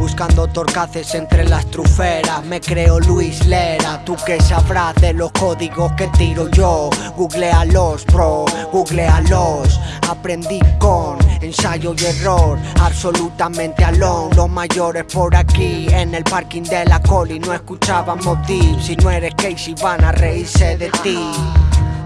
Buscando torcaces entre las truferas. Me creo Luis Lera Tú que sabrás de los códigos que tiro yo. Googlealos bro, googlealos. Aprendí con ensayo y error Absolutamente alone. Los mayores por aquí En el parking de la coli. No escuchábamos deep Si no eres Casey van a reírse de ti.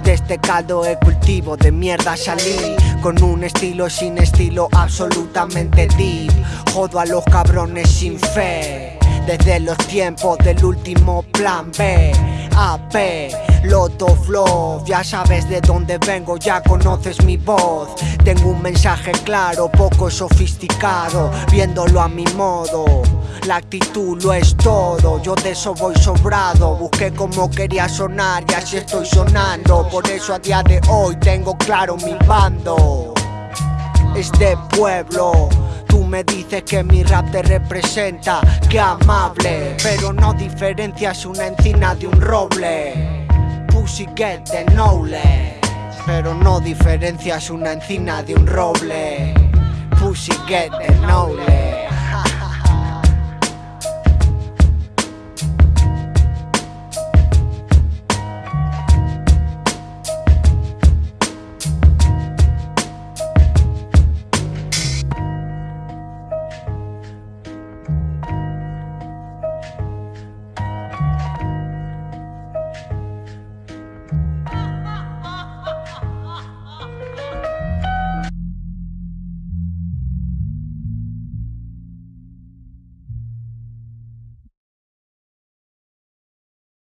De este caldo de cultivo de mierda salí Con un estilo sin estilo absolutamente deep. Jodo a los cabrones sin fe. Desde los tiempos del último plan B AP, Loto Flow Ya sabes de dónde vengo, ya conoces mi voz. Tengo un mensaje claro, poco sofisticado Viéndolo a mi modo. La actitud lo es todo, yo de eso voy sobrado. Busqué como quería sonar y así estoy sonando. Por eso a día de hoy tengo claro mi bando. Es de pueblo Tú me dices que mi rap te representa, que amable. Pero no diferencias una encina de un roble Get the knowledge Pero no diferencias una encina de un roble. Pussy get the knowledge